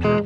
Pace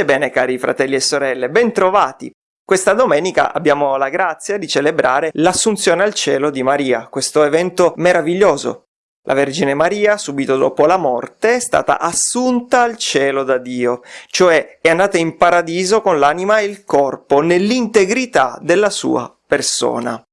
e bene cari fratelli e sorelle, bentrovati! Questa domenica abbiamo la grazia di celebrare l'Assunzione al cielo di Maria, questo evento meraviglioso. La Vergine Maria, subito dopo la morte, è stata assunta al cielo da Dio, cioè è andata in paradiso con l'anima e il corpo, nell'integrità della sua persona.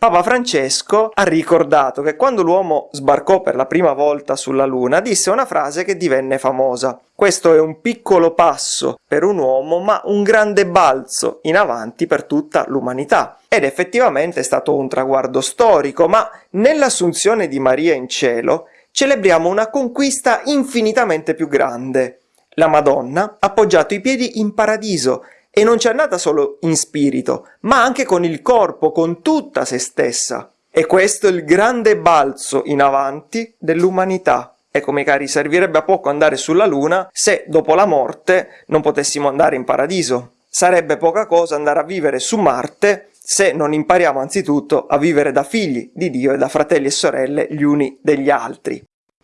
Papa Francesco ha ricordato che quando l'uomo sbarcò per la prima volta sulla Luna disse una frase che divenne famosa. Questo è un piccolo passo per un uomo ma un grande balzo in avanti per tutta l'umanità. Ed effettivamente è stato un traguardo storico, ma nell'assunzione di Maria in cielo celebriamo una conquista infinitamente più grande. La Madonna ha appoggiato i piedi in paradiso e non c'è andata solo in spirito, ma anche con il corpo, con tutta se stessa. E questo è il grande balzo in avanti dell'umanità. Ecco, miei cari, servirebbe a poco andare sulla Luna se dopo la morte non potessimo andare in paradiso. Sarebbe poca cosa andare a vivere su Marte se non impariamo anzitutto a vivere da figli di Dio e da fratelli e sorelle gli uni degli altri.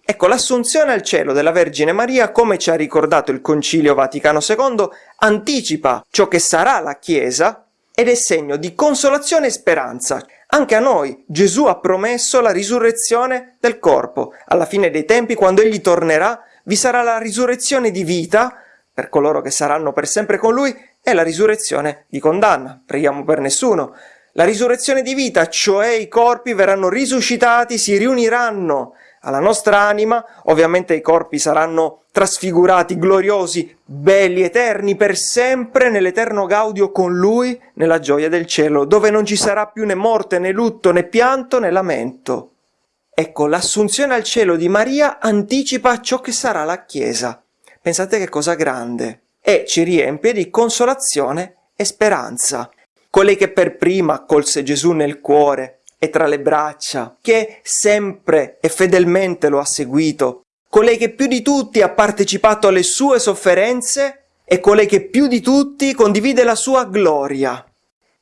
Ecco, l'assunzione al cielo della Vergine Maria, come ci ha ricordato il Concilio Vaticano II, anticipa ciò che sarà la Chiesa ed è segno di consolazione e speranza. Anche a noi Gesù ha promesso la risurrezione del corpo. Alla fine dei tempi, quando Egli tornerà, vi sarà la risurrezione di vita per coloro che saranno per sempre con Lui e la risurrezione di condanna. Preghiamo per nessuno. La risurrezione di vita, cioè i corpi verranno risuscitati, si riuniranno alla nostra anima, ovviamente i corpi saranno trasfigurati, gloriosi, belli, eterni, per sempre nell'eterno gaudio con Lui, nella gioia del cielo, dove non ci sarà più né morte, né lutto, né pianto, né lamento. Ecco, l'assunzione al cielo di Maria anticipa ciò che sarà la Chiesa. Pensate che cosa grande. E ci riempie di consolazione e speranza. Colei che per prima accolse Gesù nel cuore, e tra le braccia, che sempre e fedelmente lo ha seguito, colei che più di tutti ha partecipato alle sue sofferenze e colei che più di tutti condivide la sua gloria.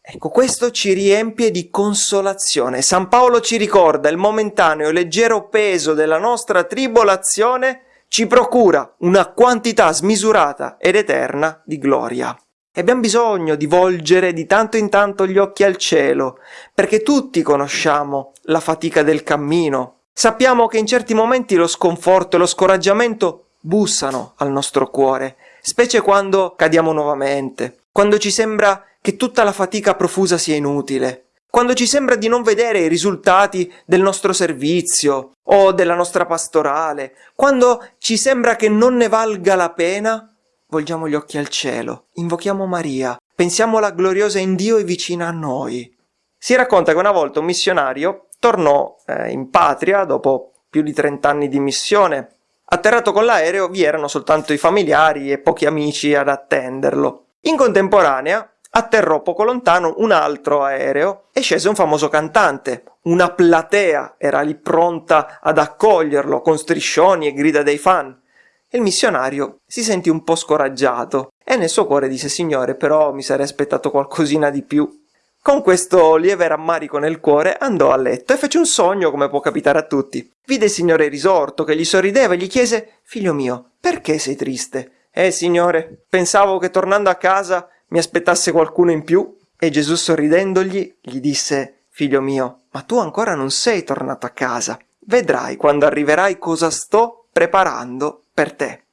Ecco, questo ci riempie di consolazione. San Paolo ci ricorda il momentaneo e leggero peso della nostra tribolazione ci procura una quantità smisurata ed eterna di gloria. E abbiamo bisogno di volgere di tanto in tanto gli occhi al cielo, perché tutti conosciamo la fatica del cammino. Sappiamo che in certi momenti lo sconforto e lo scoraggiamento bussano al nostro cuore, specie quando cadiamo nuovamente, quando ci sembra che tutta la fatica profusa sia inutile, quando ci sembra di non vedere i risultati del nostro servizio o della nostra pastorale, quando ci sembra che non ne valga la pena volgiamo gli occhi al cielo, invochiamo Maria, pensiamola gloriosa in Dio e vicina a noi. Si racconta che una volta un missionario tornò eh, in patria dopo più di 30 anni di missione. Atterrato con l'aereo vi erano soltanto i familiari e pochi amici ad attenderlo. In contemporanea atterrò poco lontano un altro aereo e scese un famoso cantante. Una platea era lì pronta ad accoglierlo con striscioni e grida dei fan il missionario si sentì un po' scoraggiato e nel suo cuore disse Signore, però mi sarei aspettato qualcosina di più. Con questo lieve rammarico nel cuore andò a letto e fece un sogno come può capitare a tutti. Vide il Signore risorto che gli sorrideva e gli chiese Figlio mio, perché sei triste? Eh, Signore, pensavo che tornando a casa mi aspettasse qualcuno in più. E Gesù sorridendogli gli disse Figlio mio, ma tu ancora non sei tornato a casa. Vedrai quando arriverai cosa sto preparando per te.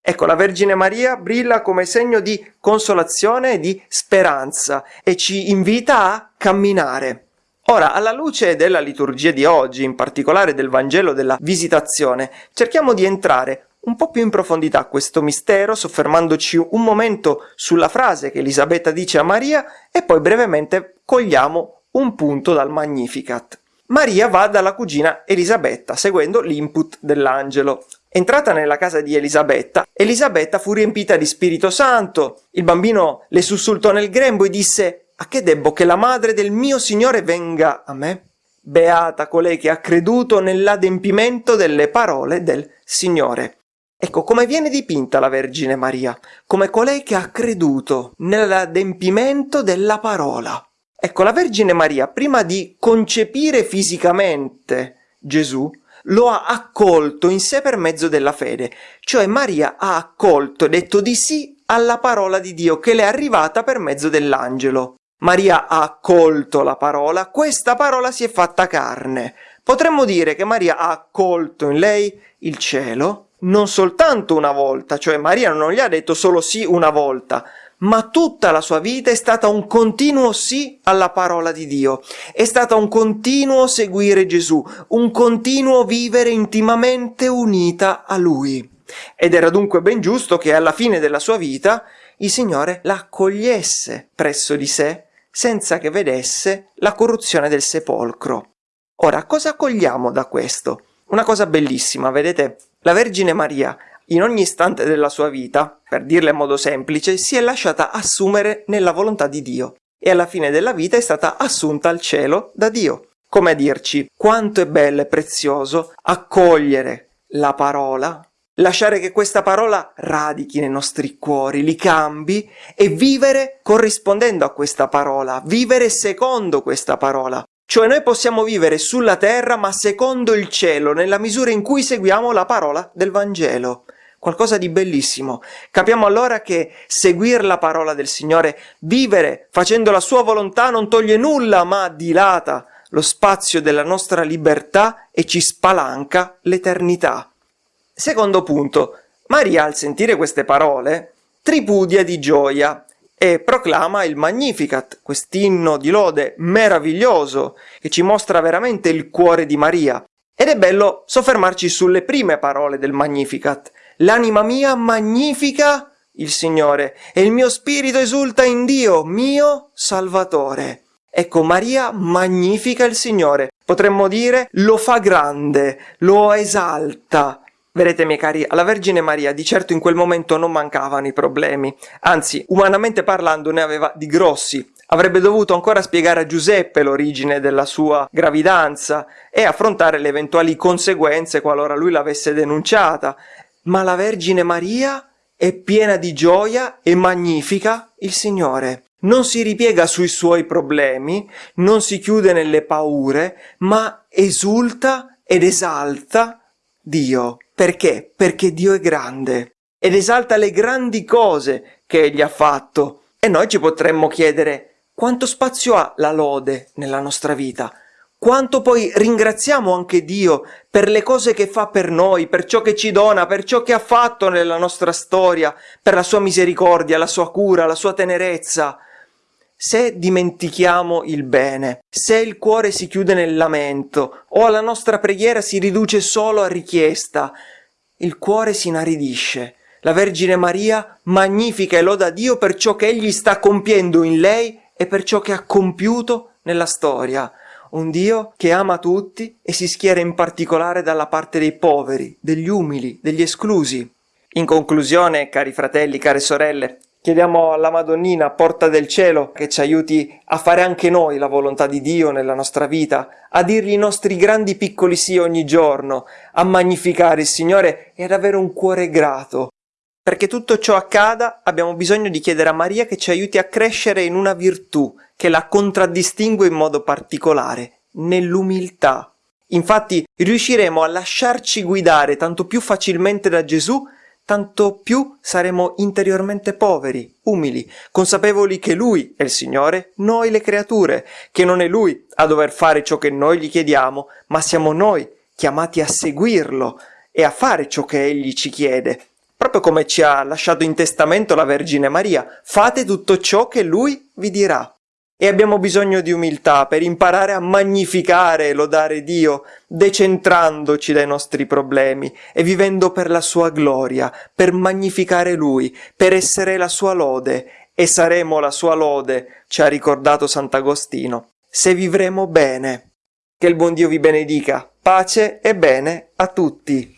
Ecco, la Vergine Maria brilla come segno di consolazione e di speranza e ci invita a camminare. Ora, alla luce della liturgia di oggi, in particolare del Vangelo della Visitazione, cerchiamo di entrare un po' più in profondità a questo mistero, soffermandoci un momento sulla frase che Elisabetta dice a Maria e poi brevemente cogliamo un punto dal Magnificat. Maria va dalla cugina Elisabetta, seguendo l'input dell'angelo. Entrata nella casa di Elisabetta, Elisabetta fu riempita di Spirito Santo. Il bambino le sussultò nel grembo e disse «A che debbo che la madre del mio Signore venga a me?» Beata colei che ha creduto nell'adempimento delle parole del Signore. Ecco come viene dipinta la Vergine Maria, come colei che ha creduto nell'adempimento della parola. Ecco, la Vergine Maria, prima di concepire fisicamente Gesù, lo ha accolto in sé per mezzo della fede, cioè Maria ha accolto detto di sì alla parola di Dio che le è arrivata per mezzo dell'angelo. Maria ha accolto la parola, questa parola si è fatta carne. Potremmo dire che Maria ha accolto in lei il cielo non soltanto una volta, cioè Maria non gli ha detto solo sì una volta, ma tutta la sua vita è stata un continuo sì alla parola di Dio, è stata un continuo seguire Gesù, un continuo vivere intimamente unita a Lui. Ed era dunque ben giusto che alla fine della sua vita il Signore la accogliesse presso di sé senza che vedesse la corruzione del sepolcro. Ora, cosa cogliamo da questo? Una cosa bellissima, vedete? La Vergine Maria in ogni istante della sua vita, per dirla in modo semplice, si è lasciata assumere nella volontà di Dio e alla fine della vita è stata assunta al cielo da Dio. Come a dirci quanto è bello e prezioso accogliere la parola, lasciare che questa parola radichi nei nostri cuori, li cambi e vivere corrispondendo a questa parola, vivere secondo questa parola. Cioè noi possiamo vivere sulla terra ma secondo il cielo, nella misura in cui seguiamo la parola del Vangelo qualcosa di bellissimo. Capiamo allora che seguire la parola del Signore, vivere facendo la sua volontà non toglie nulla, ma dilata lo spazio della nostra libertà e ci spalanca l'eternità. Secondo punto, Maria al sentire queste parole tripudia di gioia e proclama il Magnificat, quest'inno di lode meraviglioso che ci mostra veramente il cuore di Maria. Ed è bello soffermarci sulle prime parole del Magnificat, L'anima mia magnifica il Signore e il mio spirito esulta in Dio, mio Salvatore. Ecco, Maria magnifica il Signore. Potremmo dire lo fa grande, lo esalta. Vedete, miei cari, alla Vergine Maria di certo in quel momento non mancavano i problemi, anzi, umanamente parlando, ne aveva di grossi. Avrebbe dovuto ancora spiegare a Giuseppe l'origine della sua gravidanza e affrontare le eventuali conseguenze qualora lui l'avesse denunciata ma la Vergine Maria è piena di gioia e magnifica il Signore. Non si ripiega sui suoi problemi, non si chiude nelle paure, ma esulta ed esalta Dio. Perché? Perché Dio è grande ed esalta le grandi cose che Egli ha fatto. E noi ci potremmo chiedere quanto spazio ha la lode nella nostra vita? Quanto poi ringraziamo anche Dio per le cose che fa per noi, per ciò che ci dona, per ciò che ha fatto nella nostra storia, per la sua misericordia, la sua cura, la sua tenerezza. Se dimentichiamo il bene, se il cuore si chiude nel lamento o la nostra preghiera si riduce solo a richiesta, il cuore si inaridisce. La Vergine Maria magnifica e loda Dio per ciò che Egli sta compiendo in lei e per ciò che ha compiuto nella storia un Dio che ama tutti e si schiera in particolare dalla parte dei poveri, degli umili, degli esclusi. In conclusione, cari fratelli, care sorelle, chiediamo alla Madonnina, porta del cielo, che ci aiuti a fare anche noi la volontà di Dio nella nostra vita, a dirgli i nostri grandi piccoli sì ogni giorno, a magnificare il Signore e ad avere un cuore grato. Perché tutto ciò accada abbiamo bisogno di chiedere a Maria che ci aiuti a crescere in una virtù, che la contraddistingue in modo particolare, nell'umiltà. Infatti riusciremo a lasciarci guidare tanto più facilmente da Gesù, tanto più saremo interiormente poveri, umili, consapevoli che Lui è il Signore, noi le creature, che non è Lui a dover fare ciò che noi gli chiediamo, ma siamo noi chiamati a seguirlo e a fare ciò che Egli ci chiede. Proprio come ci ha lasciato in testamento la Vergine Maria, fate tutto ciò che Lui vi dirà. E abbiamo bisogno di umiltà per imparare a magnificare e lodare Dio, decentrandoci dai nostri problemi e vivendo per la sua gloria, per magnificare Lui, per essere la sua lode. E saremo la sua lode, ci ha ricordato Sant'Agostino, se vivremo bene. Che il buon Dio vi benedica. Pace e bene a tutti.